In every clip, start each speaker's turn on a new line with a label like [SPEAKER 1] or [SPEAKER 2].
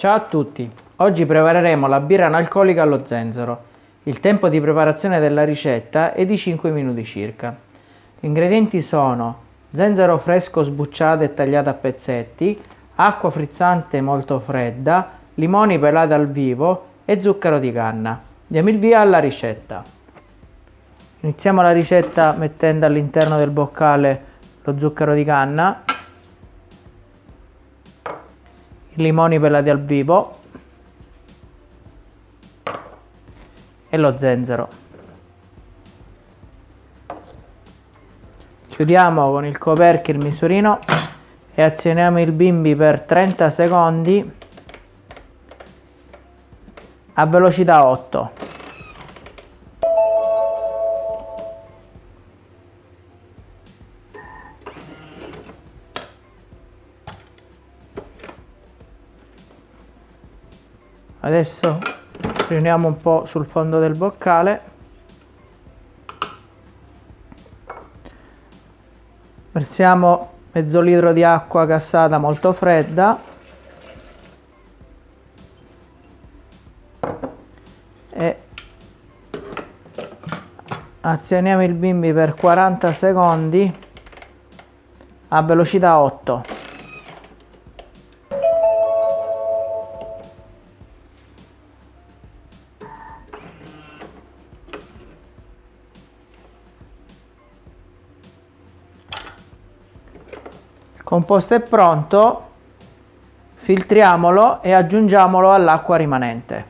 [SPEAKER 1] Ciao a tutti, oggi prepareremo la birra analcolica allo zenzero. Il tempo di preparazione della ricetta è di 5 minuti circa. Gli ingredienti sono zenzero fresco sbucciato e tagliato a pezzetti, acqua frizzante molto fredda, limoni pelati al vivo e zucchero di canna. Diamo il via alla ricetta. Iniziamo la ricetta mettendo all'interno del boccale lo zucchero di canna limoni pelati al vivo e lo zenzero. Chiudiamo con il coperchio il misurino e azioniamo il bimbi per 30 secondi a velocità 8. Adesso riuniamo un po' sul fondo del boccale. Versiamo mezzo litro di acqua gassata molto fredda. E azioniamo il bimbi per 40 secondi a velocità 8 composto è pronto filtriamolo e aggiungiamolo all'acqua rimanente.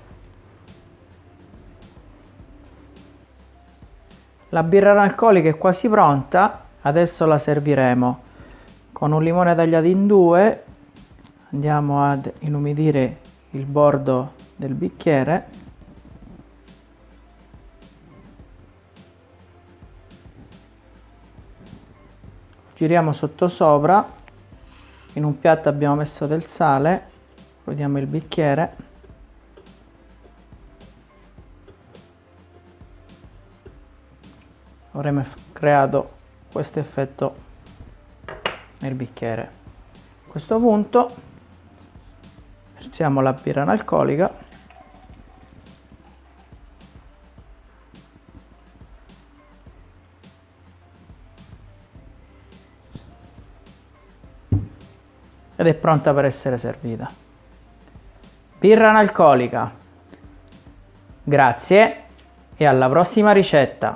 [SPEAKER 1] La birra analcolica è quasi pronta adesso la serviremo. Con un limone tagliato in due andiamo ad inumidire il bordo del bicchiere. Giriamo sotto sopra in un piatto abbiamo messo del sale vediamo il bicchiere. Avremo creato questo effetto nel bicchiere. A questo punto versiamo la birra analcolica ed è pronta per essere servita. Birra analcolica. Grazie e alla prossima ricetta.